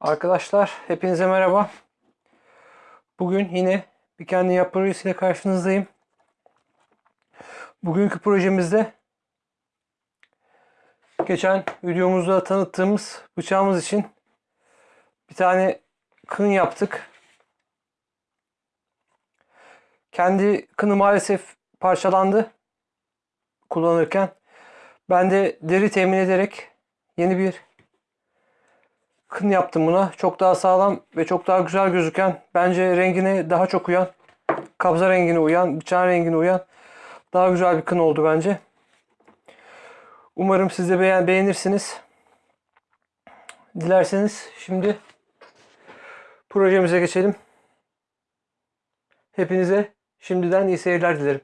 Arkadaşlar hepinize merhaba. Bugün yine bir kendi yap projesiyle karşınızdayım. Bugünkü projemizde geçen videomuzda tanıttığımız bıçağımız için bir tane kın yaptık. Kendi kını maalesef parçalandı kullanırken. Ben de deri temin ederek yeni bir kın yaptım buna. Çok daha sağlam ve çok daha güzel gözüken, bence rengine daha çok uyan, kabza rengine uyan, bıçağın rengine uyan daha güzel bir kın oldu bence. Umarım siz de beğen beğenirsiniz. Dilerseniz şimdi projemize geçelim. Hepinize şimdiden iyi seyirler dilerim.